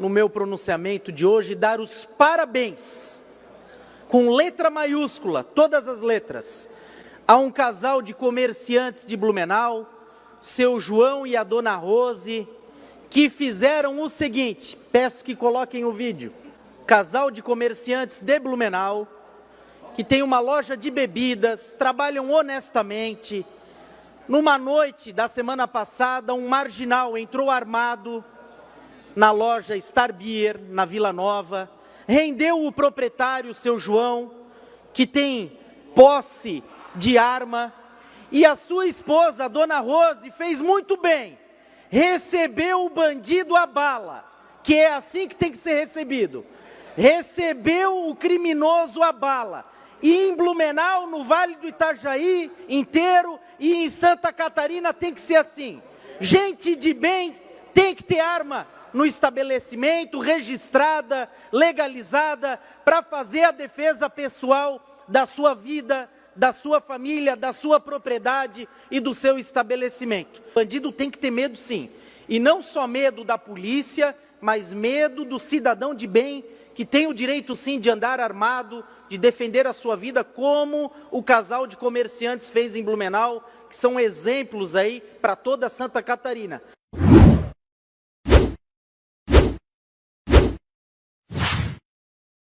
no meu pronunciamento de hoje, dar os parabéns, com letra maiúscula, todas as letras, a um casal de comerciantes de Blumenau, seu João e a dona Rose, que fizeram o seguinte, peço que coloquem o vídeo, casal de comerciantes de Blumenau, que tem uma loja de bebidas, trabalham honestamente. Numa noite da semana passada, um marginal entrou armado na loja Star Beer, na Vila Nova, rendeu o proprietário, seu João, que tem posse de arma, e a sua esposa, a dona Rose, fez muito bem, recebeu o bandido a bala, que é assim que tem que ser recebido, recebeu o criminoso a bala, e em Blumenau, no Vale do Itajaí inteiro e em Santa Catarina tem que ser assim. Gente de bem tem que ter arma no estabelecimento, registrada, legalizada, para fazer a defesa pessoal da sua vida, da sua família, da sua propriedade e do seu estabelecimento. O bandido tem que ter medo sim. E não só medo da polícia, mas medo do cidadão de bem que tem o direito sim de andar armado, de defender a sua vida, como o casal de comerciantes fez em Blumenau, que são exemplos aí para toda Santa Catarina.